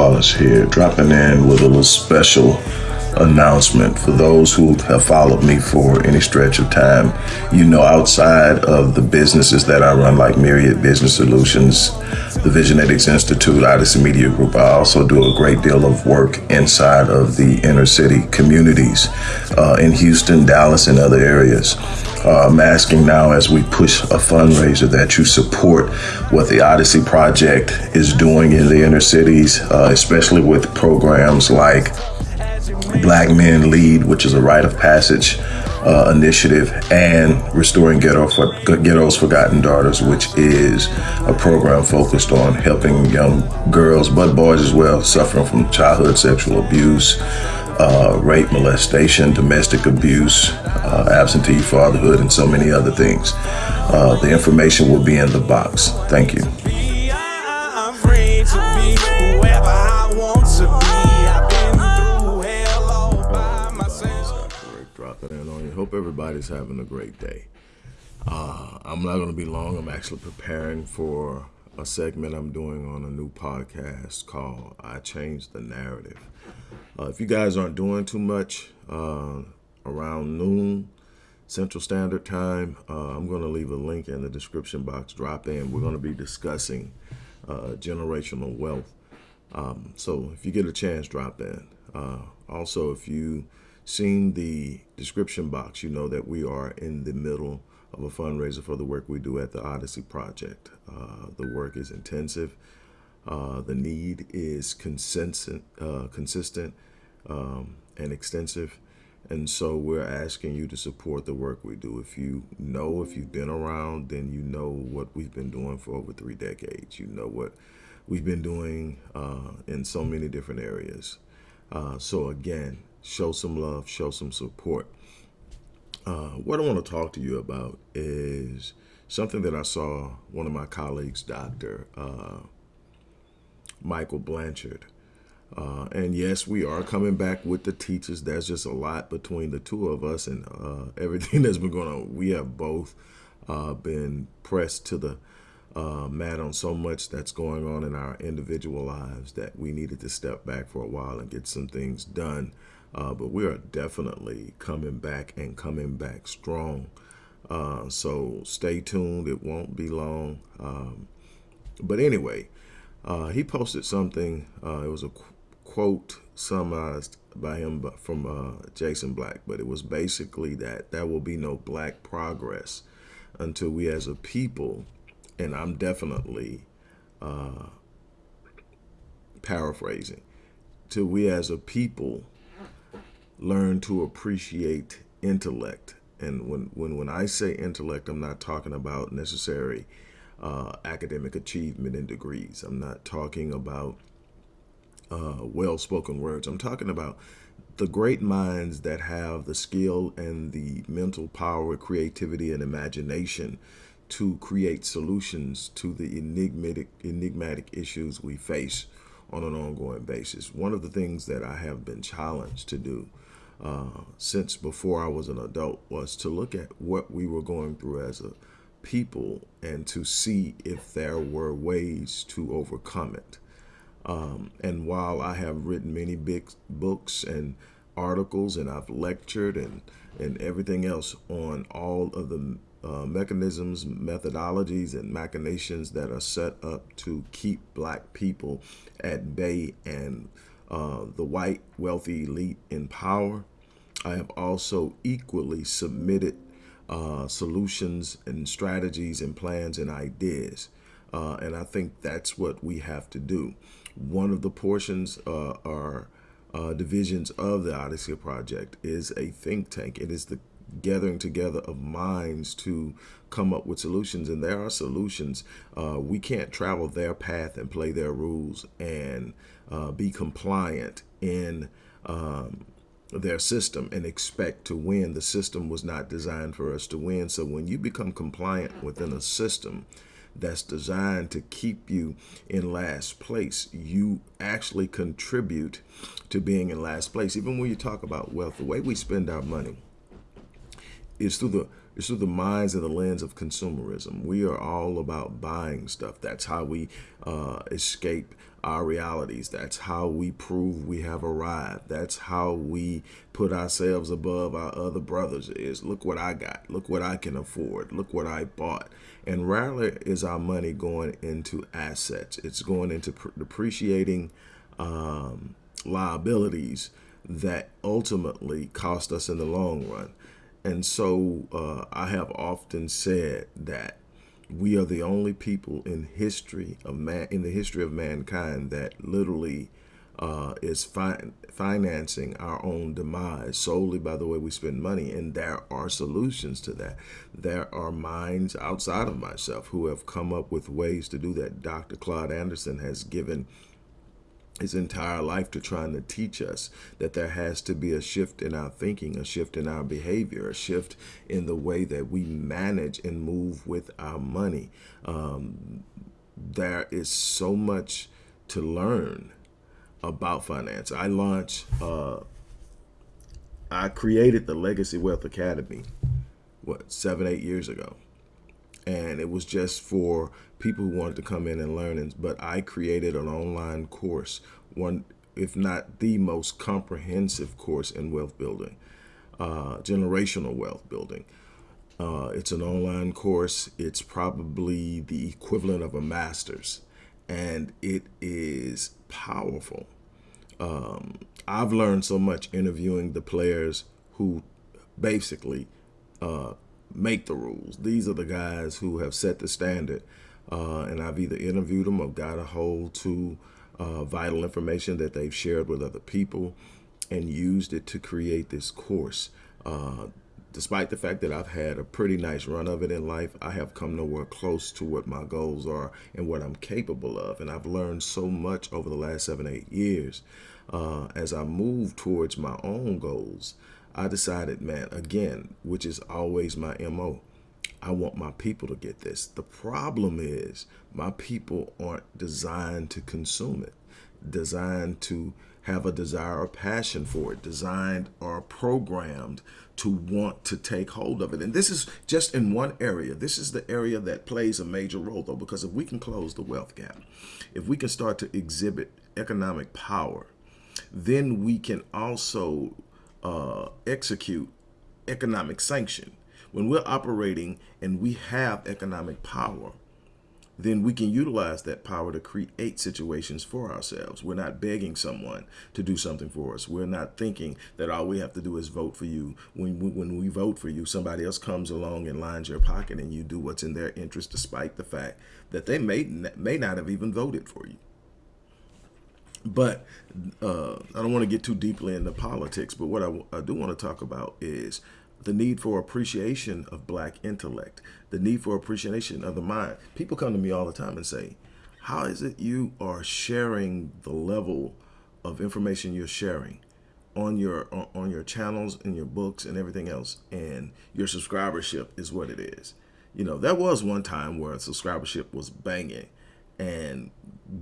Wallace here, dropping in with a little special announcement for those who have followed me for any stretch of time. You know, outside of the businesses that I run, like Myriad Business Solutions, the Visionetics Institute, Odyssey Media Group, I also do a great deal of work inside of the inner city communities uh, in Houston, Dallas, and other areas. Uh, I'm asking now as we push a fundraiser that you support what the Odyssey Project is doing in the inner cities, uh, especially with programs like Black Men Lead, which is a rite of passage uh, initiative, and Restoring Ghetto for, Ghetto's Forgotten Daughters, which is a program focused on helping young girls, but boys as well, suffering from childhood sexual abuse, uh, rape, molestation, domestic abuse, uh, absentee fatherhood, and so many other things. Uh, the information will be in the box. Thank you. I'm free to be whoever I want to be. I've been through hell all by myself. Dr. Rick dropping in on you. Hope everybody's having a great day. Uh, I'm not going to be long. I'm actually preparing for a segment I'm doing on a new podcast called I Changed the Narrative. Uh, if you guys aren't doing too much uh, around noon Central Standard Time, uh, I'm going to leave a link in the description box. Drop in. We're going to be discussing uh, generational wealth. Um, so if you get a chance, drop in. Uh, also, if you seen the description box, you know that we are in the middle of a fundraiser for the work we do at the Odyssey Project. Uh, the work is intensive. Uh, the need is consistent, uh, consistent um, and extensive. And so we're asking you to support the work we do. If you know, if you've been around, then you know what we've been doing for over three decades. You know what we've been doing uh, in so many different areas. Uh, so again, show some love, show some support. Uh, what I want to talk to you about is something that I saw one of my colleagues, Dr. Michael Blanchard. Uh, and yes, we are coming back with the teachers. There's just a lot between the two of us and uh, everything that's been going on. We have both uh, been pressed to the uh, mat on so much that's going on in our individual lives that we needed to step back for a while and get some things done. Uh, but we are definitely coming back and coming back strong. Uh, so stay tuned. It won't be long. Um, but anyway, uh, he posted something. Uh, it was a qu quote summarized by him from uh, Jason Black, but it was basically that there will be no black progress until we as a people, and I'm definitely uh, paraphrasing, till we as a people learn to appreciate intellect. And when, when, when I say intellect, I'm not talking about necessary uh, academic achievement and degrees. I'm not talking about uh, well-spoken words. I'm talking about the great minds that have the skill and the mental power, creativity, and imagination to create solutions to the enigmatic, enigmatic issues we face on an ongoing basis. One of the things that I have been challenged to do uh, since before I was an adult was to look at what we were going through as a people and to see if there were ways to overcome it. Um, and while I have written many big books and articles and I've lectured and, and everything else on all of the uh, mechanisms, methodologies, and machinations that are set up to keep black people at bay and uh, the white wealthy elite in power. I have also equally submitted uh, solutions and strategies and plans and ideas. Uh, and I think that's what we have to do. One of the portions uh, uh, divisions of the Odyssey Project is a think tank. It is the gathering together of minds to come up with solutions. And there are solutions. Uh, we can't travel their path and play their rules and uh, be compliant in um, their system and expect to win. The system was not designed for us to win. So when you become compliant within a system, that's designed to keep you in last place, you actually contribute to being in last place. Even when you talk about wealth, the way we spend our money it's through the it's through the minds and the lens of consumerism. We are all about buying stuff. That's how we uh, escape our realities. That's how we prove we have arrived. That's how we put ourselves above our other brothers is look what I got. Look what I can afford. Look what I bought. And rarely is our money going into assets. It's going into depreciating um, liabilities that ultimately cost us in the long run. And so uh, I have often said that we are the only people in history of man in the history of mankind that literally uh, is fi financing our own demise solely by the way we spend money. And there are solutions to that. There are minds outside of myself who have come up with ways to do that. Dr. Claude Anderson has given his entire life to trying to teach us that there has to be a shift in our thinking, a shift in our behavior, a shift in the way that we manage and move with our money. Um, there is so much to learn about finance. I launched, uh, I created the Legacy Wealth Academy, what, seven, eight years ago. And it was just for people who wanted to come in and learn. But I created an online course, one, if not the most comprehensive course in wealth building, uh, generational wealth building. Uh, it's an online course. It's probably the equivalent of a master's, and it is powerful. Um, I've learned so much interviewing the players who basically uh, make the rules. These are the guys who have set the standard uh, and I've either interviewed them or got a hold to uh, vital information that they've shared with other people and used it to create this course. Uh, despite the fact that I've had a pretty nice run of it in life, I have come nowhere close to what my goals are and what I'm capable of. And I've learned so much over the last seven, eight years. Uh, as I move towards my own goals, I decided, man, again, which is always my MO, I want my people to get this. The problem is my people aren't designed to consume it, designed to have a desire or passion for it, designed or programmed to want to take hold of it. And this is just in one area. This is the area that plays a major role though, because if we can close the wealth gap, if we can start to exhibit economic power, then we can also uh, execute economic sanction when we're operating and we have economic power, then we can utilize that power to create situations for ourselves. We're not begging someone to do something for us. We're not thinking that all we have to do is vote for you. When we, when we vote for you, somebody else comes along and lines your pocket and you do what's in their interest despite the fact that they may, may not have even voted for you. But uh, I don't want to get too deeply into politics, but what I, I do want to talk about is the need for appreciation of black intellect, the need for appreciation of the mind. People come to me all the time and say, how is it you are sharing the level of information you're sharing on your on your channels and your books and everything else and your subscribership is what it is. You know, there was one time where subscribership was banging and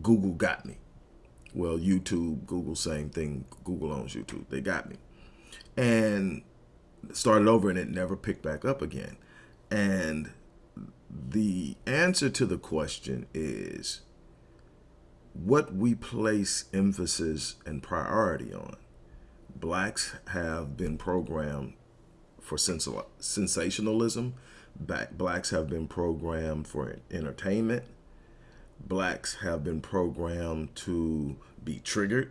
Google got me. Well, YouTube, Google, same thing. Google owns YouTube. They got me. And started over and it never picked back up again. And the answer to the question is what we place emphasis and priority on. Blacks have been programmed for sensationalism. Blacks have been programmed for entertainment. Blacks have been programmed to be triggered.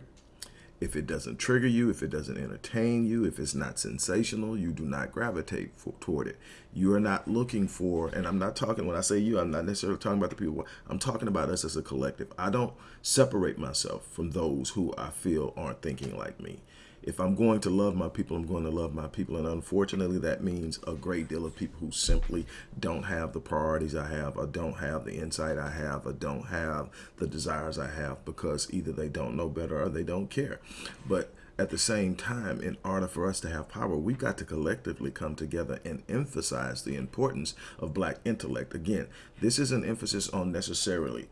If it doesn't trigger you, if it doesn't entertain you, if it's not sensational, you do not gravitate for, toward it. You are not looking for, and I'm not talking, when I say you, I'm not necessarily talking about the people, I'm talking about us as a collective. I don't separate myself from those who I feel aren't thinking like me if I'm going to love my people, I'm going to love my people. And unfortunately, that means a great deal of people who simply don't have the priorities I have, or don't have the insight I have, or don't have the desires I have because either they don't know better or they don't care. But at the same time, in order for us to have power, we've got to collectively come together and emphasize the importance of black intellect. Again, this is an emphasis on necessarily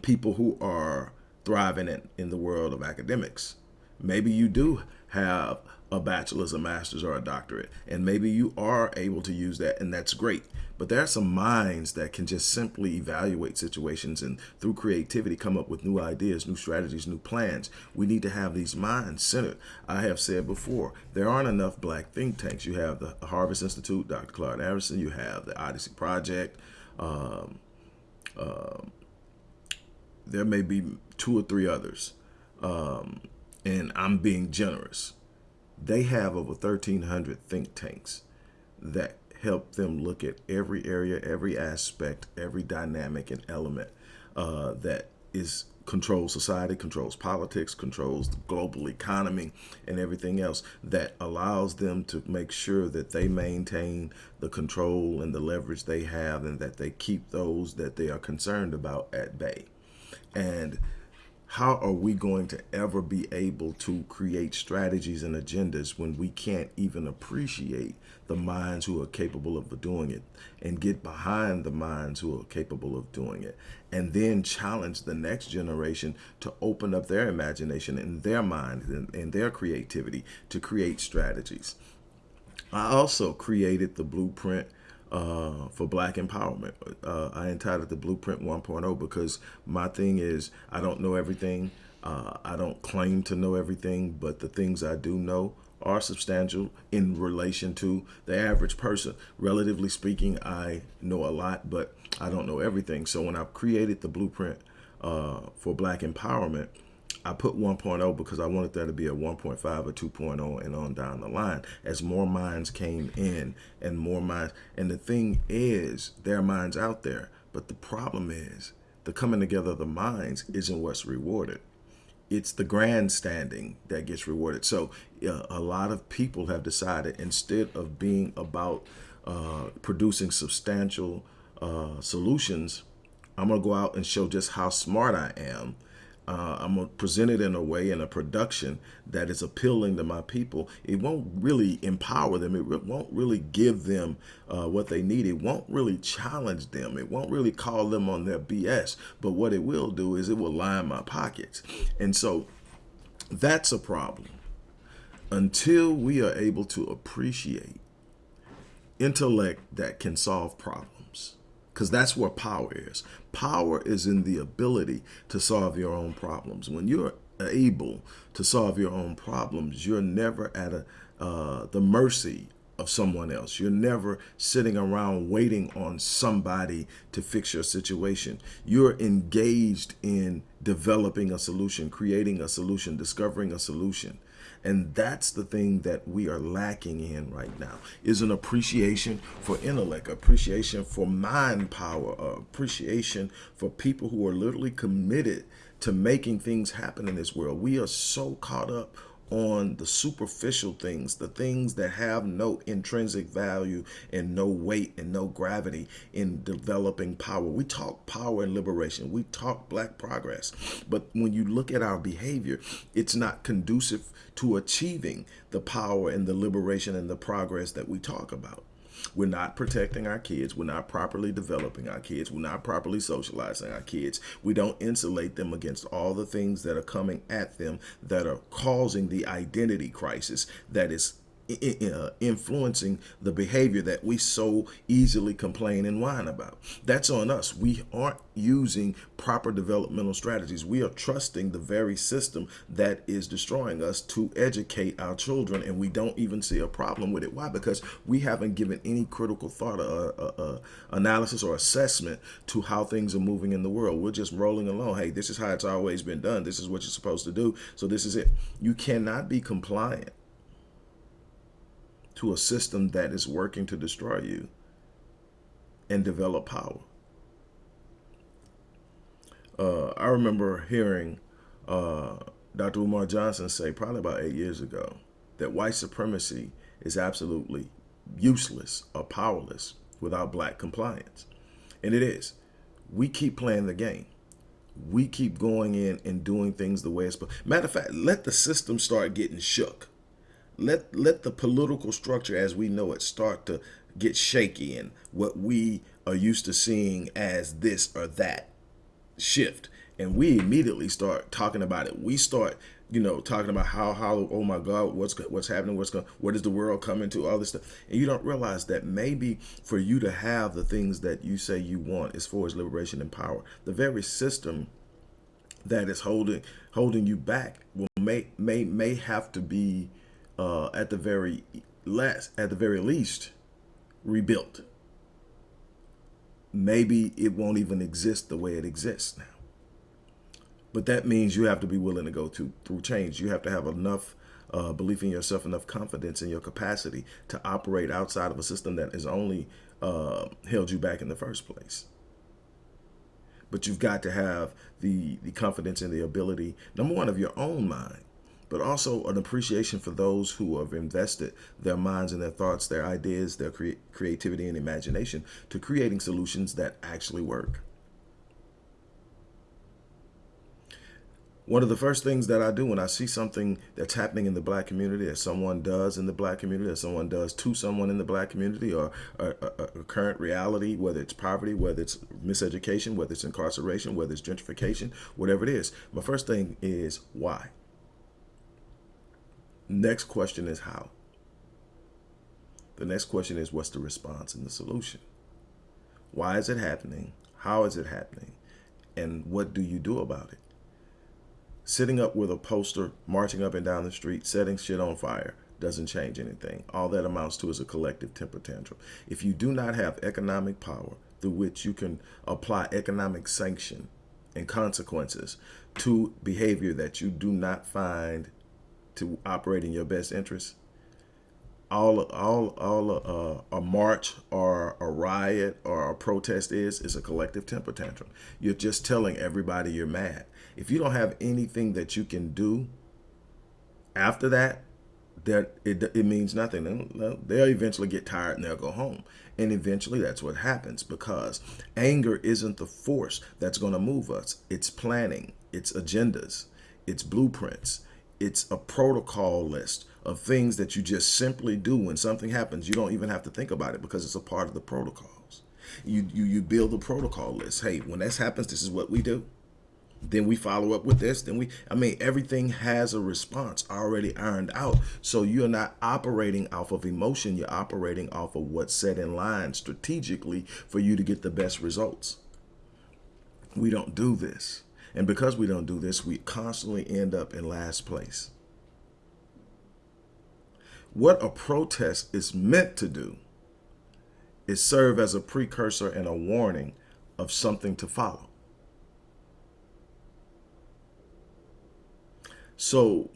people who are thriving in, in the world of academics Maybe you do have a bachelor's, a master's, or a doctorate. And maybe you are able to use that, and that's great. But there are some minds that can just simply evaluate situations and through creativity come up with new ideas, new strategies, new plans. We need to have these minds centered. I have said before, there aren't enough black think tanks. You have the Harvest Institute, Dr. Claude Anderson, you have the Odyssey Project. Um, uh, there may be two or three others. Um, and I'm being generous they have over 1,300 think tanks that help them look at every area, every aspect, every dynamic and element uh, that is controls society, controls politics, controls the global economy and everything else that allows them to make sure that they maintain the control and the leverage they have and that they keep those that they are concerned about at bay. And how are we going to ever be able to create strategies and agendas when we can't even appreciate the minds who are capable of doing it and get behind the minds who are capable of doing it and then challenge the next generation to open up their imagination and their mind and, and their creativity to create strategies. I also created the blueprint uh, for black empowerment. Uh, I entitled the Blueprint 1.0 because my thing is I don't know everything. Uh, I don't claim to know everything, but the things I do know are substantial in relation to the average person. Relatively speaking, I know a lot, but I don't know everything. So when I created the Blueprint uh, for Black Empowerment, I put 1.0 because I wanted there to be a 1.5 or 2.0 and on down the line as more minds came in and more minds. And the thing is, there are minds out there, but the problem is the coming together of the minds isn't what's rewarded. It's the grandstanding that gets rewarded. So uh, a lot of people have decided instead of being about uh, producing substantial uh, solutions, I'm going to go out and show just how smart I am uh, I'm gonna present it in a way in a production that is appealing to my people. It won't really empower them. It won't really give them uh, what they need. It won't really challenge them. It won't really call them on their BS. But what it will do is it will line my pockets. And so that's a problem. Until we are able to appreciate intellect that can solve problems because that's where power is. Power is in the ability to solve your own problems. When you're able to solve your own problems, you're never at a, uh, the mercy of someone else. You're never sitting around waiting on somebody to fix your situation. You're engaged in developing a solution, creating a solution, discovering a solution. And that's the thing that we are lacking in right now is an appreciation for intellect, appreciation for mind power, uh, appreciation for people who are literally committed to making things happen in this world. We are so caught up on the superficial things, the things that have no intrinsic value and no weight and no gravity in developing power. We talk power and liberation. We talk black progress. But when you look at our behavior, it's not conducive to achieving the power and the liberation and the progress that we talk about. We're not protecting our kids. We're not properly developing our kids. We're not properly socializing our kids. We don't insulate them against all the things that are coming at them that are causing the identity crisis that is influencing the behavior that we so easily complain and whine about. That's on us. We aren't using proper developmental strategies. We are trusting the very system that is destroying us to educate our children and we don't even see a problem with it. Why? Because we haven't given any critical thought or uh, uh, analysis or assessment to how things are moving in the world. We're just rolling along. Hey, this is how it's always been done. This is what you're supposed to do. So this is it. You cannot be compliant to a system that is working to destroy you and develop power. Uh, I remember hearing uh, Dr. Umar Johnson say probably about eight years ago that white supremacy is absolutely useless or powerless without black compliance. And it is. We keep playing the game. We keep going in and doing things the way it's supposed. Matter of fact, let the system start getting shook let let the political structure as we know it start to get shaky and what we are used to seeing as this or that shift. And we immediately start talking about it. We start you know, talking about how how oh my God, what's what's happening, what's going, what is the world coming to, all this stuff, and you don't realize that maybe for you to have the things that you say you want as far as liberation and power, the very system that is holding holding you back will may may may have to be uh, at the very less at the very least rebuilt. Maybe it won't even exist the way it exists now. But that means you have to be willing to go through, through change. You have to have enough uh, belief in yourself, enough confidence in your capacity to operate outside of a system that has only uh, held you back in the first place. But you've got to have the, the confidence and the ability, number one, of your own mind, but also an appreciation for those who have invested their minds and their thoughts, their ideas, their cre creativity and imagination to creating solutions that actually work. one of the first things that I do when I see something that's happening in the black community, that someone does in the black community, that someone does to someone in the black community, or a, current reality, whether it's poverty, whether it's miseducation, whether it's incarceration, whether it's gentrification, whatever it is, my first thing is why. Next question is how. The next question is what's the response and the solution? Why is it happening? How is it happening? And what do you do about it? Sitting up with a poster, marching up and down the street, setting shit on fire doesn't change anything. All that amounts to is a collective temper tantrum. If you do not have economic power through which you can apply economic sanction and consequences to behavior that you do not find to operate in your best interest, all all all uh, a march or a riot or a protest is is a collective temper tantrum. You're just telling everybody you're mad if you don't have anything that you can do after that, that it, it means nothing. They'll eventually get tired and they'll go home. And eventually that's what happens because anger isn't the force that's going to move us. It's planning, it's agendas, it's blueprints, it's a protocol list of things that you just simply do when something happens. You don't even have to think about it because it's a part of the protocols. You, you, you build a protocol list. Hey, when this happens, this is what we do then we follow up with this then we i mean everything has a response already ironed out so you're not operating off of emotion you're operating off of what's set in line strategically for you to get the best results we don't do this and because we don't do this we constantly end up in last place. What a protest is meant to do is serve as a precursor and a warning of something to follow. So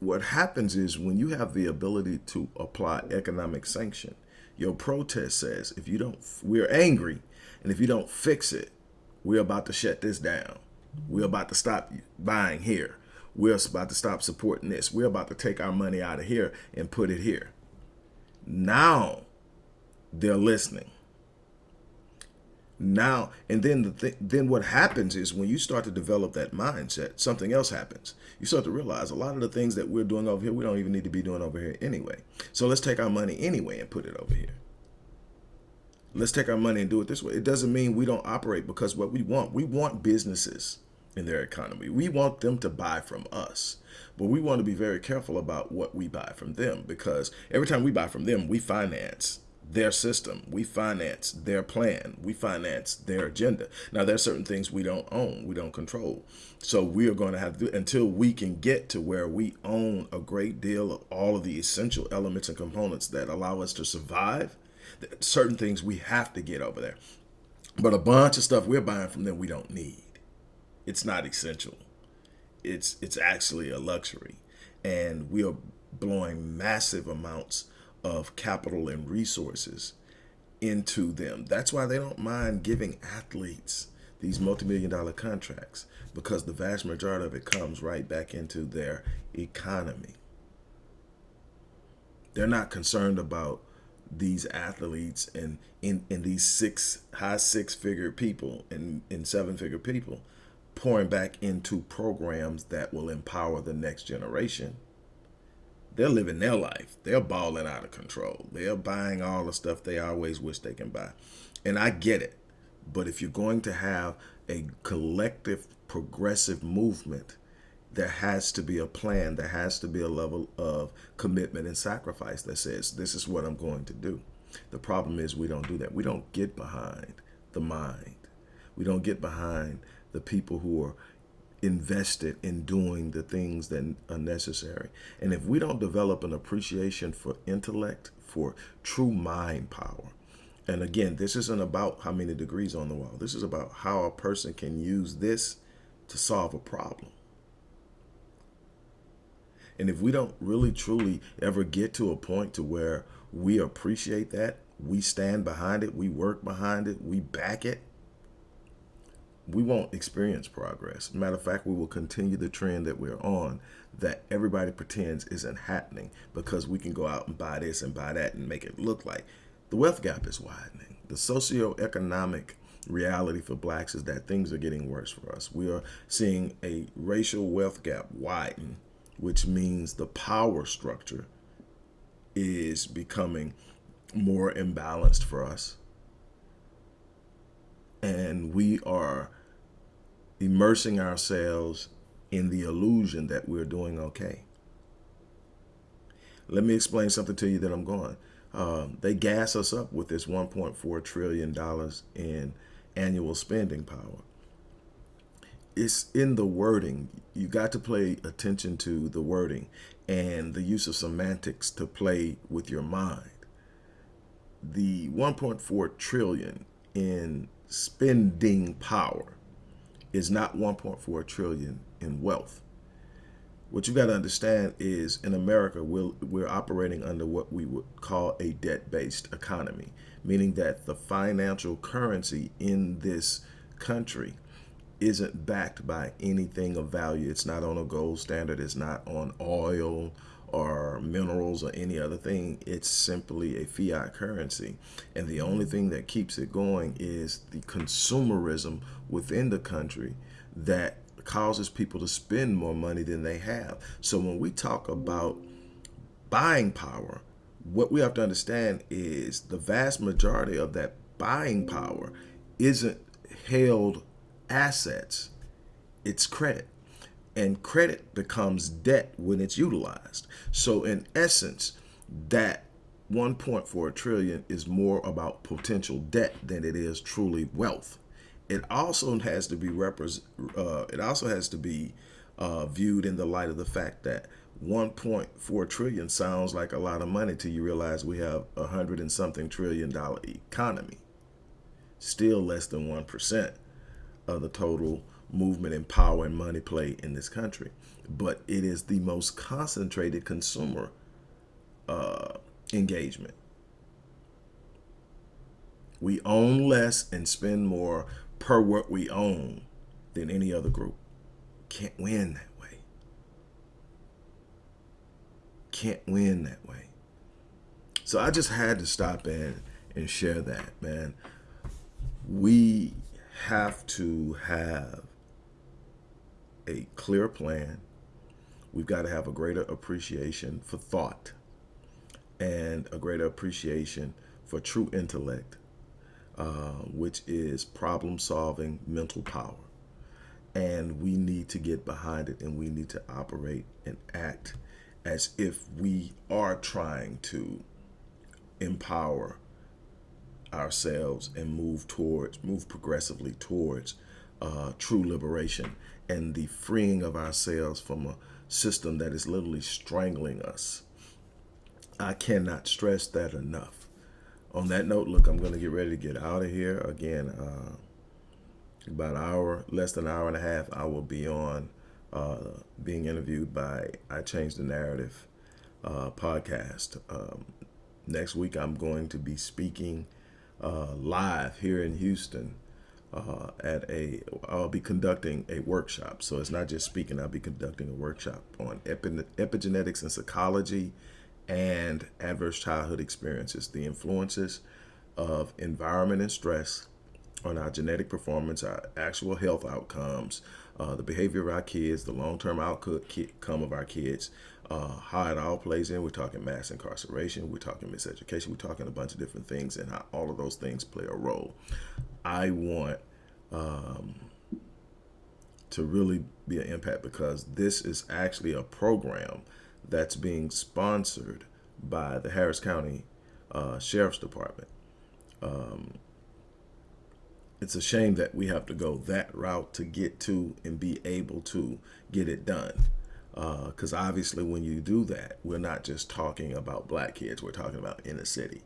what happens is when you have the ability to apply economic sanction, your protest says, if you don't, we're angry, and if you don't fix it, we're about to shut this down. We're about to stop buying here. We're about to stop supporting this. We're about to take our money out of here and put it here. Now they're listening now and then the th then what happens is when you start to develop that mindset something else happens you start to realize a lot of the things that we're doing over here we don't even need to be doing over here anyway so let's take our money anyway and put it over here let's take our money and do it this way it doesn't mean we don't operate because what we want we want businesses in their economy we want them to buy from us but we want to be very careful about what we buy from them because every time we buy from them we finance their system. We finance their plan. We finance their agenda. Now, there are certain things we don't own, we don't control. So we are going to have to, until we can get to where we own a great deal of all of the essential elements and components that allow us to survive, certain things we have to get over there. But a bunch of stuff we're buying from them we don't need. It's not essential. It's, it's actually a luxury. And we are blowing massive amounts of capital and resources into them. That's why they don't mind giving athletes these multi-million dollar contracts because the vast majority of it comes right back into their economy. They're not concerned about these athletes and in, in these six high six figure people and in seven figure people pouring back into programs that will empower the next generation they're living their life. They're balling out of control. They're buying all the stuff they always wish they can buy. And I get it. But if you're going to have a collective progressive movement, there has to be a plan. There has to be a level of commitment and sacrifice that says, this is what I'm going to do. The problem is we don't do that. We don't get behind the mind. We don't get behind the people who are invested in doing the things that are necessary. And if we don't develop an appreciation for intellect, for true mind power, and again, this isn't about how many degrees on the wall. This is about how a person can use this to solve a problem. And if we don't really truly ever get to a point to where we appreciate that, we stand behind it, we work behind it, we back it, we won't experience progress. Matter of fact, we will continue the trend that we're on that everybody pretends isn't happening because we can go out and buy this and buy that and make it look like the wealth gap is widening. The socioeconomic reality for blacks is that things are getting worse for us. We are seeing a racial wealth gap widen, which means the power structure is becoming more imbalanced for us. And we are immersing ourselves in the illusion that we're doing okay. Let me explain something to you that I'm going. Um, they gas us up with this $1.4 trillion in annual spending power. It's in the wording. You got to pay attention to the wording and the use of semantics to play with your mind. The 1.4 trillion in spending power is not 1.4 trillion in wealth. What you got to understand is in America, we're, we're operating under what we would call a debt-based economy, meaning that the financial currency in this country isn't backed by anything of value. It's not on a gold standard. It's not on oil or minerals or any other thing. It's simply a fiat currency. And the only thing that keeps it going is the consumerism within the country that causes people to spend more money than they have. So when we talk about buying power, what we have to understand is the vast majority of that buying power isn't held assets, it's credit and credit becomes debt when it's utilized. So in essence, that 1.4 trillion is more about potential debt than it is truly wealth. It also has to be. Uh, it also has to be uh, viewed in the light of the fact that 1.4 trillion sounds like a lot of money till you realize we have a hundred and something trillion dollar economy. Still less than 1% of the total movement and power and money play in this country. But it is the most concentrated consumer uh, engagement. We own less and spend more per what we own than any other group. Can't win that way. Can't win that way. So I just had to stop in and share that, man. We have to have a clear plan. We've got to have a greater appreciation for thought and a greater appreciation for true intellect, uh, which is problem solving mental power. And we need to get behind it and we need to operate and act as if we are trying to empower ourselves and move towards, move progressively towards uh, true liberation and the freeing of ourselves from a system that is literally strangling us. I cannot stress that enough. On that note, look, I'm going to get ready to get out of here. Again, uh, about an hour, less than an hour and a half, I will be on uh, being interviewed by I Changed the Narrative uh, podcast. Um, next week, I'm going to be speaking uh, live here in Houston uh, at a, I'll be conducting a workshop. So it's not just speaking, I'll be conducting a workshop on epi epigenetics and psychology and adverse childhood experiences, the influences of environment and stress on our genetic performance, our actual health outcomes, uh, the behavior of our kids, the long-term outcome of our kids, uh, how it all plays in. We're talking mass incarceration, we're talking miseducation, we're talking a bunch of different things and how all of those things play a role. I want um, to really be an impact because this is actually a program that's being sponsored by the Harris County uh, Sheriff's Department. Um, it's a shame that we have to go that route to get to and be able to get it done. Because uh, obviously, when you do that, we're not just talking about black kids, we're talking about inner city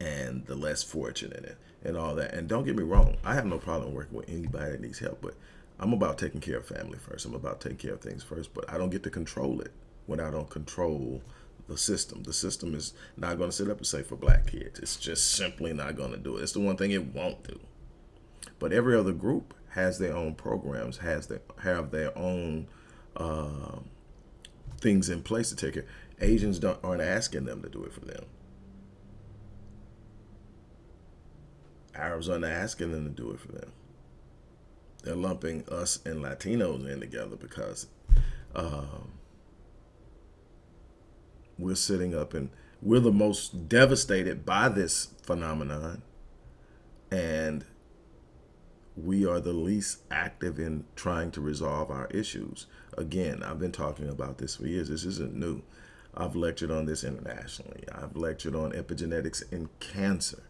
and the less fortunate and, all that. And don't get me wrong, I have no problem working with anybody that needs help, but I'm about taking care of family first. I'm about taking care of things first, but I don't get to control it when I don't control the system. The system is not going to sit up and say for black kids. It's just simply not going to do it. It's the one thing it won't do. But every other group has their own programs, has their have their own uh, things in place to take care. Asians don't aren't asking them to do it for them. Arabs aren't asking them to do it for them. They're lumping us and Latinos in together because um, we're sitting up and we're the most devastated by this phenomenon. And we are the least active in trying to resolve our issues. Again, I've been talking about this for years. This isn't new. I've lectured on this internationally. I've lectured on epigenetics in cancer.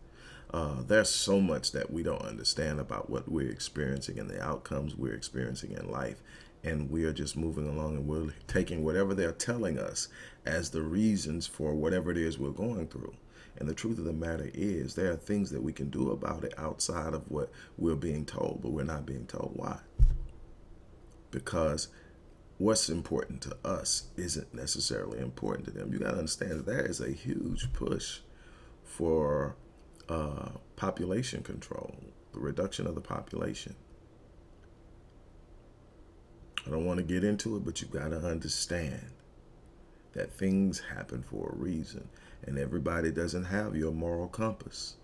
Uh, there's so much that we don't understand about what we're experiencing and the outcomes we're experiencing in life. And we are just moving along and we're taking whatever they're telling us as the reasons for whatever it is we're going through. And the truth of the matter is, there are things that we can do about it outside of what we're being told, but we're not being told why. Because what's important to us isn't necessarily important to them. You got to understand that there is a huge push for uh, population control, the reduction of the population. I don't want to get into it, but you got to understand that things happen for a reason and everybody doesn't have your moral compass.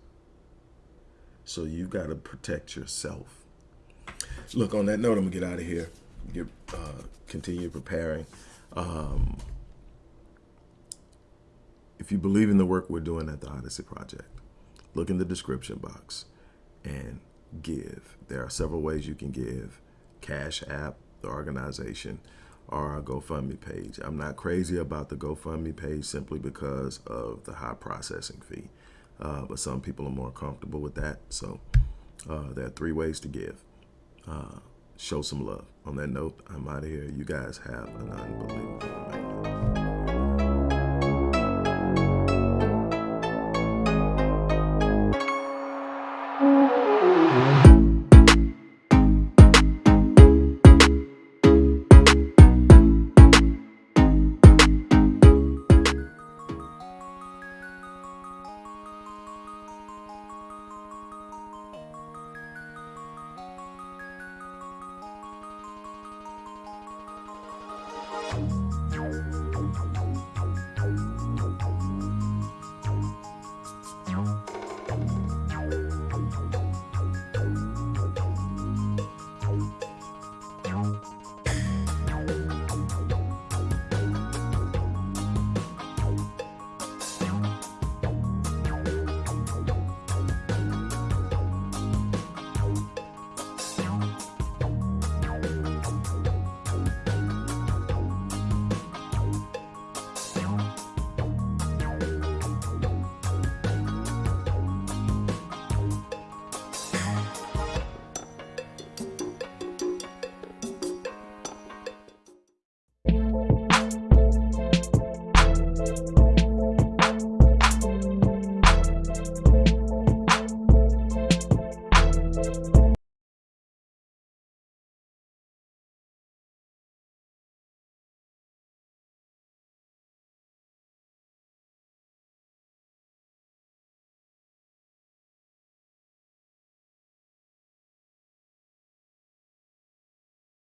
So you've got to protect yourself. Look, on that note, I'm gonna get out of here. Get uh, continue preparing. Um, if you believe in the work we're doing at the Odyssey Project, look in the description box and give. There are several ways you can give. Cash App, the organization, or our GoFundMe page. I'm not crazy about the GoFundMe page simply because of the high processing fee. Uh, but some people are more comfortable with that. So uh, there are three ways to give. Uh, show some love. On that note, I'm out of here. You guys have an unbelievable night.